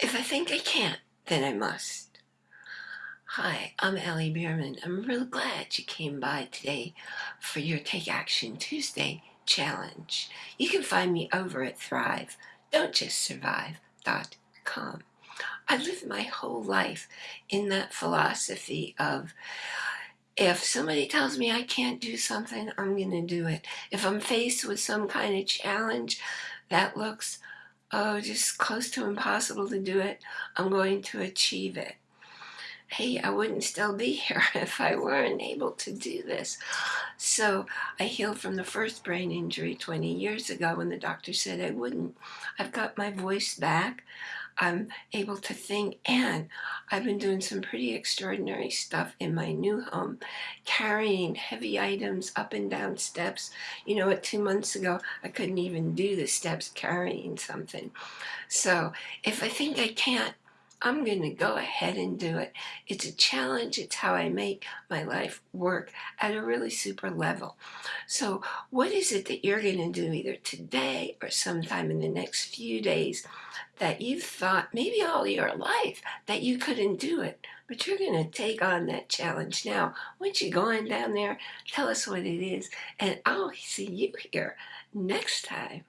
If I think I can't, then I must. Hi, I'm Allie Bierman. I'm real glad you came by today for your Take Action Tuesday challenge. You can find me over at Thrive, don't just survive.com. I lived my whole life in that philosophy of if somebody tells me I can't do something, I'm going to do it. If I'm faced with some kind of challenge that looks oh, just close to impossible to do it, I'm going to achieve it. Hey, I wouldn't still be here if I weren't able to do this. So I healed from the first brain injury 20 years ago when the doctor said I wouldn't. I've got my voice back. I'm able to think and I've been doing some pretty extraordinary stuff in my new home, carrying heavy items up and down steps. You know what, two months ago, I couldn't even do the steps carrying something. So if I think I can't, I'm going to go ahead and do it. It's a challenge. It's how I make my life work at a really super level. So what is it that you're going to do either today or sometime in the next few days that you've thought maybe all your life that you couldn't do it, but you're going to take on that challenge now. Once you go on down there, tell us what it is, and I'll see you here next time.